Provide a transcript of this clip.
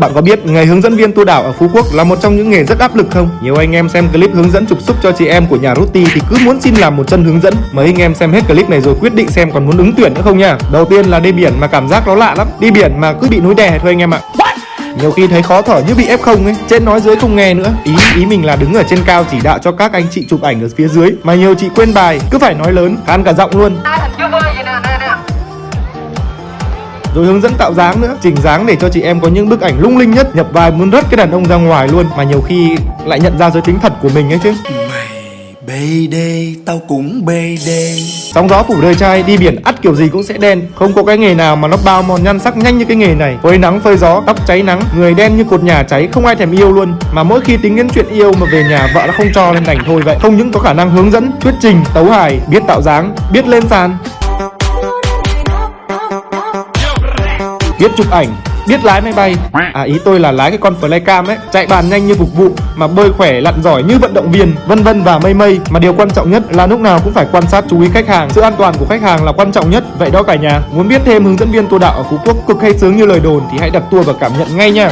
Bạn có biết nghề hướng dẫn viên tour đảo ở Phú Quốc là một trong những nghề rất áp lực không? Nhiều anh em xem clip hướng dẫn trục xuất cho chị em của nhà Ruti thì cứ muốn xin làm một chân hướng dẫn. Mấy anh em xem hết clip này rồi quyết định xem còn muốn ứng tuyển nữa không nha. Đầu tiên là đi biển mà cảm giác nó lạ lắm. Đi biển mà cứ bị núi đè thôi anh em ạ. Nhiều khi thấy khó thở như bị F0 ấy Trên nói dưới không nghe nữa Ý ý mình là đứng ở trên cao chỉ đạo cho các anh chị chụp ảnh ở phía dưới Mà nhiều chị quên bài Cứ phải nói lớn Khan cả giọng luôn Rồi hướng dẫn tạo dáng nữa. Chỉnh dáng để cho chị em có những bức ảnh lung linh nhất Nhập vai muốn rớt cái đàn ông ra ngoài luôn. Mà nhiều khi lại nhận ra giới tính thật của mình ấy chứ. Mày bê đê, tao cũng bê đê. Sóng gió phủ đời trai đi biển ắt kiểu gì cũng sẽ đen. Không có cái nghề nào mà nó bao mòn nhan sắc nhanh như cái nghề này. Phơi nắng phơi gió, tóc cháy nắng. Người đen như cột nhà cháy không ai thèm yêu luôn. Mà mỗi khi tính đến chuyện yêu mà về nhà vợ đã không cho nên đành thôi vậy. Không những có khả năng hướng dẫn, thuyết trình, tấu hài Biết tạo dáng, biết lên sàn biết chụp ảnh, biết lái máy bay. À ý tôi là lái cái con flycam ấy, chạy bàn nhanh như phục vụ, mà bơi khỏe, lặn giỏi như vận động viên, vân vân và mây mây. Mà điều quan trọng nhất là lúc nào cũng phải quan sát chú ý khách hàng. Sự an toàn của khách hàng là quan trọng nhất, vậy đó cả nhà. Muốn biết thêm hướng dẫn viên tour đạo ở phú quốc cực hay sướng như lời đồn thì hãy đặt tour và cảm nhận ngay nha.